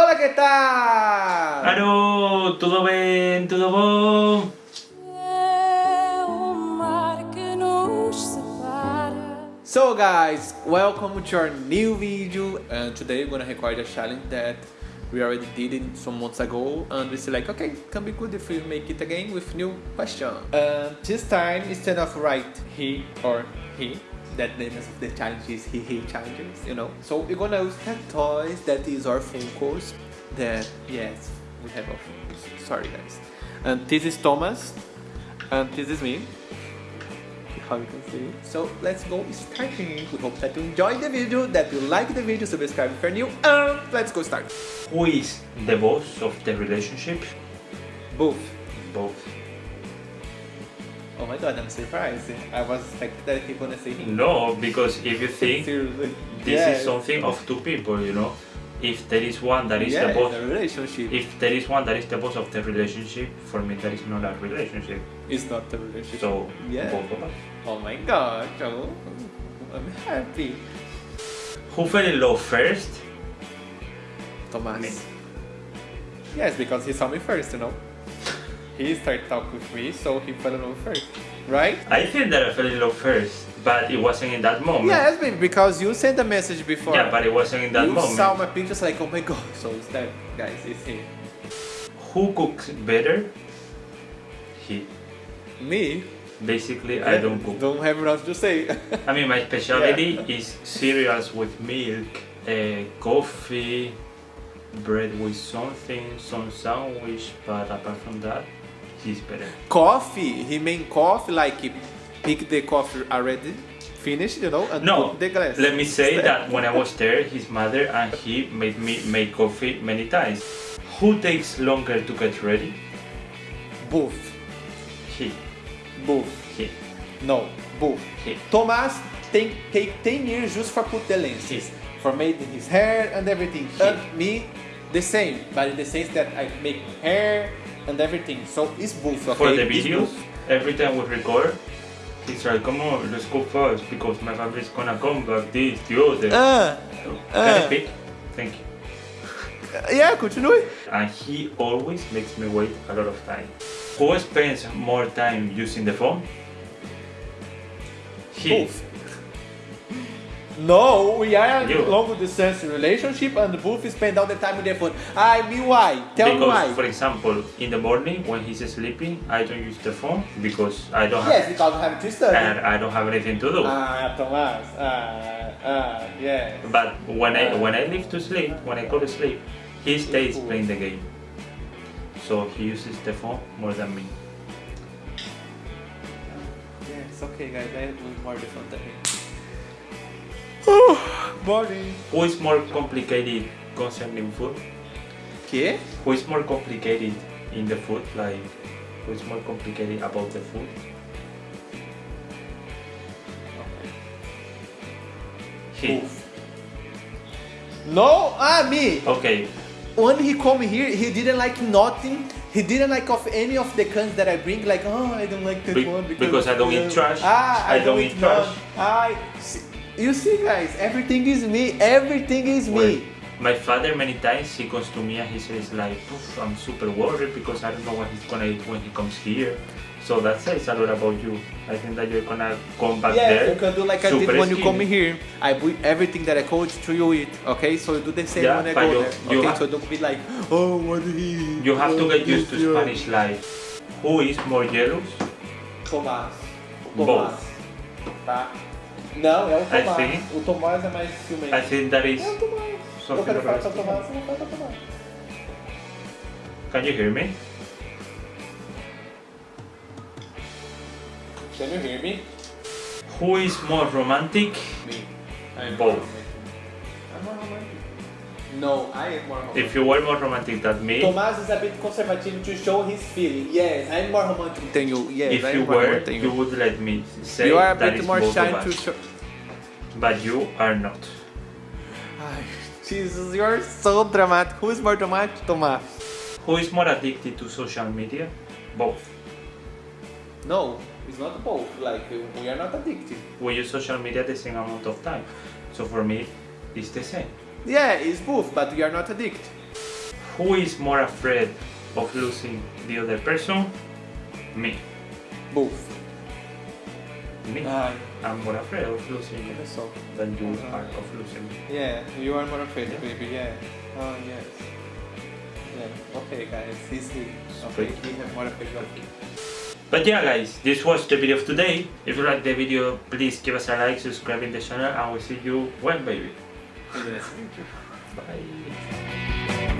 Hola, ¿qué tal? Alô, tudo bem? Tudo bom? É o mar que nos separa. So guys, welcome to our new video and today we're gonna record a challenge that we already did it some months ago and we say like okay can be good if we make it again with new question and this time instead of write he or he that name of the challenge is he he challenges you know so we're gonna use that toys that is our Funkos that yes we have our Funkos sorry guys and this is Thomas and this is me how you can see. So let's go starting. We hope that you enjoyed the video, that you like the video, subscribe if you're new, and let's go start. Who is the boss of the relationship? Both. Both. Oh my god, I'm surprised. I was like that you're gonna say him. No, because if you think this Yes. is something of two people, you know. If there is one that is yeah, the boss, the relationship. if there is one that is the boss of the relationship, for me that is not a relationship. It's not the relationship. So Yeah. both of us. oh my god, oh, I'm happy. Who fell in love first? Thomas. Me. Yes, because he saw me first, you know. He started talking with me, so he fell in love first, right? I feel that I fell in love first, but it wasn't in that moment. Yes, baby, because you sent a message before. Yeah, but it wasn't in that you moment. saw my pictures like, oh my god. So it's that, guys, it's him. Who cooks better? He. Me? Basically, I don't cook. Don't have enough to say. I mean, my specialty is cereals with milk, uh, coffee, bread with something, some sandwich, but apart from that, he's better. coffee, he made coffee like he pick the coffee already finished, you know, and No, put the glass. let me say that when I was there, his mother and he made me make coffee many times. Who takes longer to get ready? Both. He. Both. He. No, both. He. Thomas take, take 10 years just for put the lenses. For making his hair and everything. He. And me, the same. But in the sense that I make hair and everything. So it's both, okay? For the It's videos, every time we record, it's like, come on, let's go fast because my family is gonna come back, this, the other. Ah, Can I uh. speak? Thank you. yeah, continue. and he always makes me wait a lot of time. Who spends more time using the phone? He. Both. No, we are in You. a long distance relationship and both spend all the time with the phone. I mean why? Tell me because, why. for example, in the morning when he's sleeping, I don't use the phone because I don't Yes, have because I have to study. and I don't have anything to do. Ah, Thomas. Ah, ah, yeah. but when I uh. when I leave to sleep, when I go to sleep, he stays Cool. playing the game. So he uses the phone more than me. Yes, okay, guys. I do more the phone than him. Boring. Who is more complicated concerning food? ¿Qué? Who is more complicated in the food? Like, who is more complicated about the food? He. Both. No, ah, me. Okay, when he come here, he didn't like nothing. He didn't like of any of the cans that I bring. Like, oh, I don't like that Be- one because I don't eat trash. Ah, I, I don't, don't eat eat trash. trash. I, see, you see, guys, everything is me. Everything is well, me. my father many times he comes to me and he says like, I'm super worried because I don't know what he's gonna eat when he comes here. So that says a lot about you. I think that you're gonna come back Yeah, there. you can do like I did when you come here. I put everything that I coach to you eat. Okay, so you do the same Yeah, when I go you- there. you Okay, so don't be like, oh, what he? You have to get used to yeah. Spanish life. Who is more jealous? Tomás. Both. Tá? Não, é o I Tomás. think- O Tomás é mais ciumento. I think that is É o Tomás. Eu quero falar com o Tomás, vou falar o Tomás. Can you hear me? Can you hear me? Who is more romantic? Me. I'm Both. romantic. I'm more romantic. No, I am more romantic. If you were more romantic than me, Tomás is a bit conservative to show his feeling. Yes, I'm more romantic than you. Yes, if I'm you more were, romantic than you would let me say You are a bit more both shy of to us. show. But you are not. Ay, Jesus, you're so dramatic. Who is more dramatic, Tomás? Who is more addicted to social media? Both. No, it's not both. Like we are not addicted. We use social media the same amount of time. So for me, it's the same. Yeah, it's both, but we are not addicted. who is more afraid of losing the other person? Me. Both. Me. Ah, I'm more afraid of losing you so. than you Uh, are of losing me. Yeah, you are more afraid, Yeah. baby. Yeah. Oh yes. Yeah. Okay, guys. Easy. Okay. Straight. You are more afraid of me. But yeah guys, this was the video of today. If you like the video, please give us a like, subscribe in the channel and we'll see you when baby. Bye.